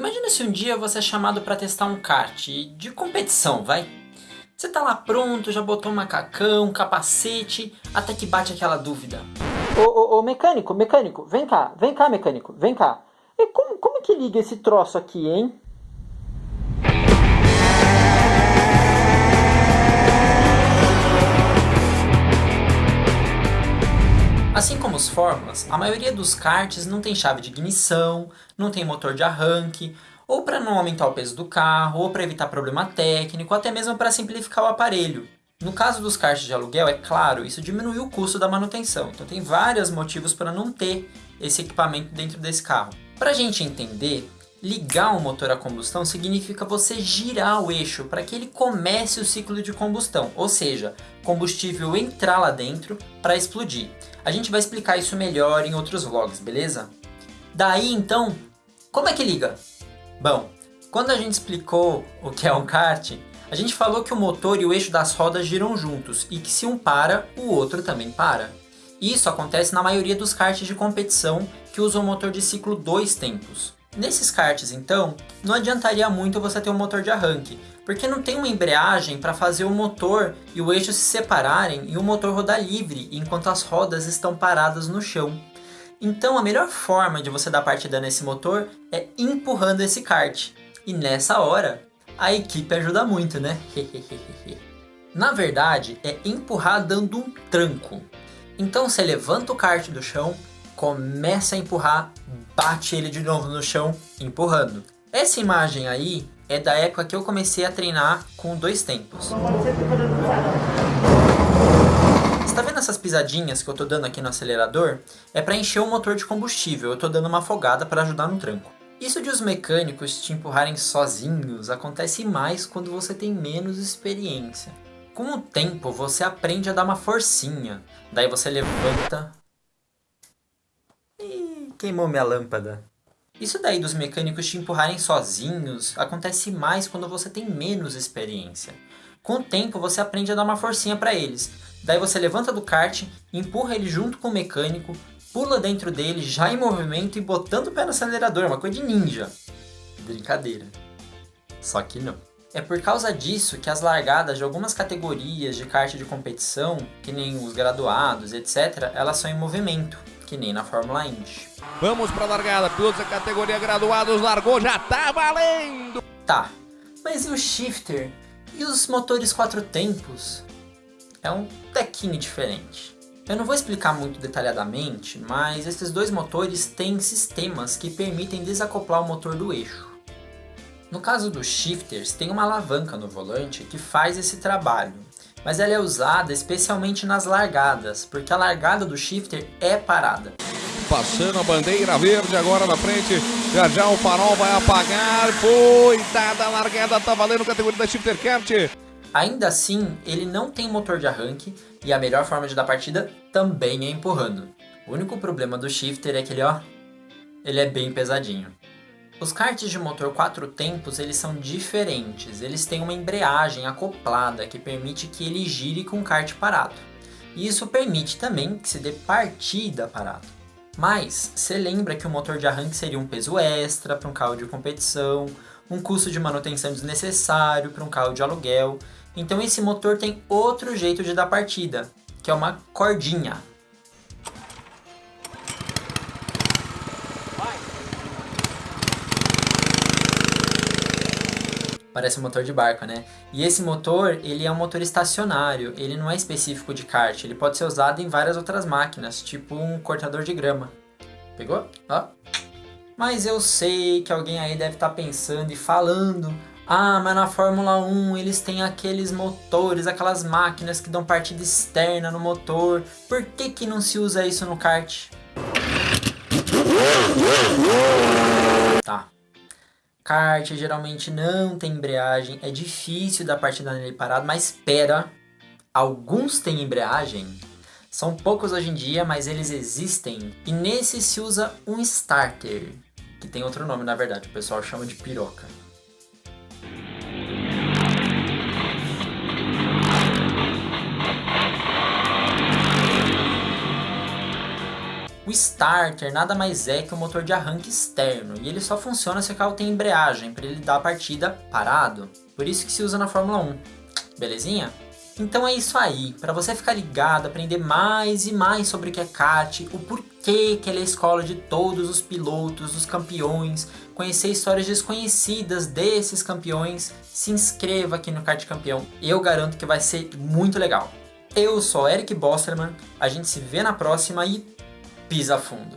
Imagina se um dia você é chamado para testar um kart de competição, vai? Você tá lá pronto, já botou um macacão, capacete, até que bate aquela dúvida. Ô, ô, ô, mecânico, mecânico, vem cá, vem cá, mecânico, vem cá. E como, como que liga esse troço aqui, hein? Fórmulas, a maioria dos karts não tem chave de ignição, não tem motor de arranque, ou para não aumentar o peso do carro, ou para evitar problema técnico, ou até mesmo para simplificar o aparelho. No caso dos karts de aluguel, é claro, isso diminui o custo da manutenção, então tem vários motivos para não ter esse equipamento dentro desse carro. Para a gente entender, ligar um motor a combustão significa você girar o eixo para que ele comece o ciclo de combustão, ou seja, combustível entrar lá dentro para explodir. A gente vai explicar isso melhor em outros vlogs, beleza? Daí então, como é que liga? Bom, quando a gente explicou o que é um kart, a gente falou que o motor e o eixo das rodas giram juntos e que se um para, o outro também para. Isso acontece na maioria dos karts de competição que usam motor de ciclo dois tempos. Nesses karts então, não adiantaria muito você ter um motor de arranque, porque não tem uma embreagem para fazer o motor e o eixo se separarem e o motor rodar livre enquanto as rodas estão paradas no chão. Então a melhor forma de você dar partida nesse motor é empurrando esse kart. E nessa hora, a equipe ajuda muito, né? Na verdade, é empurrar dando um tranco. Então você levanta o kart do chão, começa a empurrar, bate ele de novo no chão, empurrando. Essa imagem aí é da época que eu comecei a treinar com dois tempos. Está vendo essas pisadinhas que eu estou dando aqui no acelerador? É para encher o motor de combustível, eu estou dando uma afogada para ajudar no tranco. Isso de os mecânicos te empurrarem sozinhos acontece mais quando você tem menos experiência. Com o tempo você aprende a dar uma forcinha, daí você levanta... Queimou minha lâmpada. Isso daí dos mecânicos te empurrarem sozinhos acontece mais quando você tem menos experiência. Com o tempo você aprende a dar uma forcinha para eles, Daí você levanta do kart, empurra ele junto com o mecânico, pula dentro dele, já em movimento e botando o pé no acelerador, uma coisa de ninja. Brincadeira. Só que não. É por causa disso que as largadas de algumas categorias de kart de competição, que nem os graduados, etc., elas são em movimento, que nem na Fórmula Indy. Vamos para a largada, pilotos da categoria graduados, largou, já tá valendo! Tá, mas e o shifter? E os motores quatro tempos? é um tequinho diferente. Eu não vou explicar muito detalhadamente, mas esses dois motores têm sistemas que permitem desacoplar o motor do eixo. No caso dos shifters, tem uma alavanca no volante que faz esse trabalho, mas ela é usada especialmente nas largadas, porque a largada do shifter é parada. Passando a bandeira verde agora na frente, já já o farol vai apagar, foi dada a largada, tá valendo categoria da Shifter Kart. Ainda assim, ele não tem motor de arranque e a melhor forma de dar partida também é empurrando. O único problema do shifter é que ele, ó, ele é bem pesadinho. Os karts de motor 4 tempos eles são diferentes, eles têm uma embreagem acoplada que permite que ele gire com o kart parado. E isso permite também que se dê partida parado. Mas, você lembra que o motor de arranque seria um peso extra para um carro de competição, um custo de manutenção desnecessário para um carro de aluguel, então esse motor tem outro jeito de dar partida, que é uma cordinha. Parece um motor de barco, né? E esse motor, ele é um motor estacionário, ele não é específico de kart, ele pode ser usado em várias outras máquinas, tipo um cortador de grama. Pegou? Ó. Mas eu sei que alguém aí deve estar tá pensando e falando ah, mas na Fórmula 1 eles têm aqueles motores, aquelas máquinas que dão partida externa no motor. Por que, que não se usa isso no kart? Tá. Kart geralmente não tem embreagem, é difícil dar partida nele parado, mas espera, alguns têm embreagem. São poucos hoje em dia, mas eles existem. E nesse se usa um starter, que tem outro nome na verdade, o pessoal chama de piroca. O starter nada mais é que um motor de arranque externo, e ele só funciona se o carro tem embreagem, para ele dar a partida parado. Por isso que se usa na Fórmula 1. Belezinha? Então é isso aí, para você ficar ligado, aprender mais e mais sobre o que é kart, o porquê que ele é a escola de todos os pilotos, dos campeões, conhecer histórias desconhecidas desses campeões, se inscreva aqui no Kart Campeão, eu garanto que vai ser muito legal. Eu sou Eric Bosterman, a gente se vê na próxima e pisa fundo.